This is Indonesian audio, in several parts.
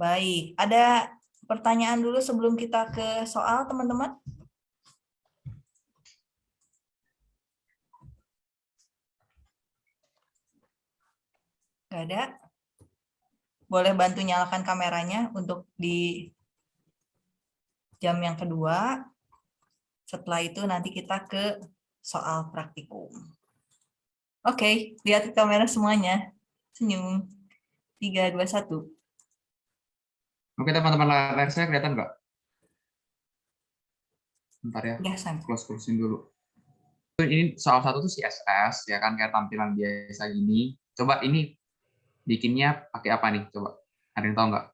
Baik, ada pertanyaan dulu sebelum kita ke soal, teman-teman? Nggak ada? Boleh bantu nyalakan kameranya untuk di jam yang kedua. Setelah itu nanti kita ke soal praktikum. Oke, lihat ke kamera semuanya. Senyum. 3, 2, 1. Oke teman-teman layar saya kelihatan nggak? Bentar ya, Ya, Sam. close closein dulu. Ini salah satu tuh CSS ya kan kayak tampilan biasa gini. Coba ini bikinnya pakai apa nih? Coba ada yang tahu nggak?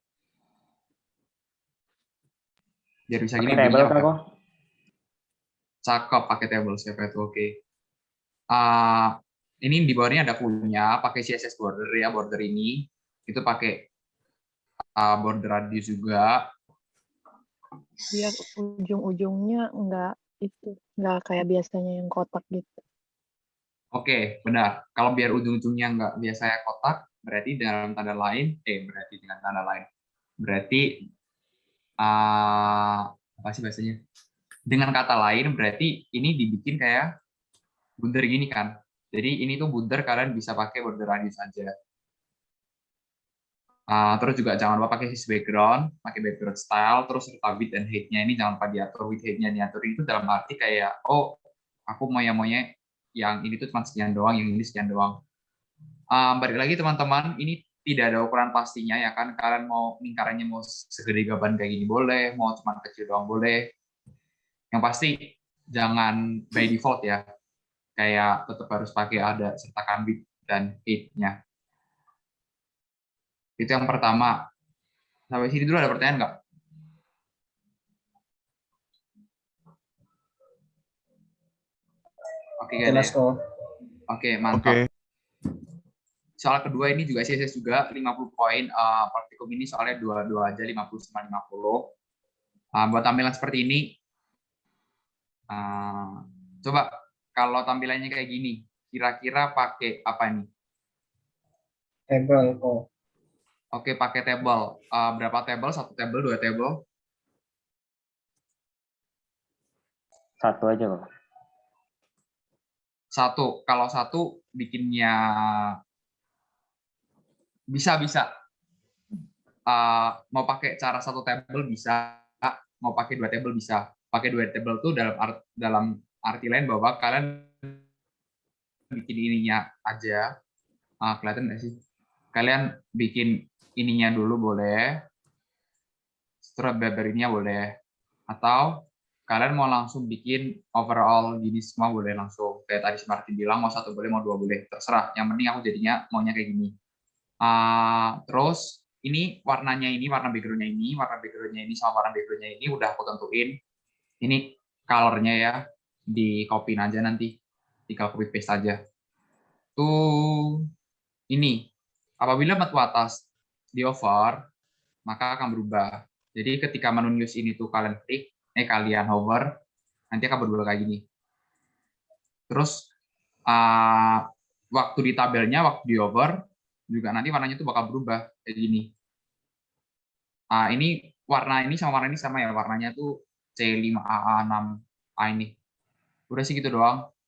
Biar bisa gini. Pakai table bikinnya kan pakai- kok? Cakep pakai table siapa itu oke. Ah, ini di bawahnya ada punya pakai CSS border ya border ini itu pakai ah, border radius juga biar ujung-ujungnya enggak itu enggak kayak biasanya yang kotak gitu. Oke, benar. Kalau biar ujung-ujungnya nggak biasanya kotak, berarti dalam tanda lain, eh berarti dengan tanda lain, berarti ah, apa sih bahasanya? Dengan kata lain, berarti ini dibikin kayak bundar gini kan. Jadi ini tuh bundar kalian bisa pakai border radius aja. Ah, terus juga jangan lupa pakai his background, pakai background style, terus serta width dan height-nya ini jangan lupa diatur width height-nya diatur itu dalam arti kayak oh aku mau yang maunya yang ini tuh cuma sekian doang, yang ini sekian doang. Ah, balik lagi teman-teman, ini tidak ada ukuran pastinya ya kan. Kalian mau lingkarannya mau segede gaban kayak gini boleh, mau cuma kecil doang boleh. Yang pasti jangan by default ya. Kayak tetap harus pakai ada sertakan width dan height-nya. Itu yang pertama. Sampai sini dulu ada pertanyaan nggak? Oke, nggak ada ya? Oke, mantap. Oke. Soal kedua ini juga CSS juga 50 poin. eh, praktikum ini soalnya dua-dua aja 50 sama 50. Eh, buat tampilan seperti ini, eh, coba kalau tampilannya kayak gini, kira-kira pakai apa nih? Table kok. Oke, pakai table. Eh, berapa table? Satu table, dua table? Satu aja kok. Satu. Kalau satu bikinnya bisa bisa. Eh, mau pakai cara satu table bisa, mau pakai dua table bisa. Pakai dua table tuh dalam art, dalam arti lain bahwa kalian bikin ininya aja. Ah, kelihatan nggak sih? Kalian bikin ininya dulu boleh. Strawberry-nya boleh. Atau kalian mau langsung bikin overall gini semua boleh langsung. Kayak tadi si Martin bilang mau satu boleh mau dua boleh. Terserah. Yang penting aku jadinya maunya kayak gini. Ah, terus ini warnanya ini warna backgroundnya ini warna backgroundnya ini sama warna backgroundnya ini udah aku tentuin. Ini colornya ya. Di copy aja nanti. Tinggal copy paste aja. Tuh ini. Apabila batu atas di over maka akan berubah. Jadi ketika menu news ini tuh kalian klik eh kalian hover nanti akan berubah kayak gini. Terus ah, waktu di tabelnya waktu di hover juga nanti warnanya tuh bakal berubah kayak gini. Ah ini warna ini sama warna ini sama ya warnanya tuh C5AA6A ini. Udah sih gitu doang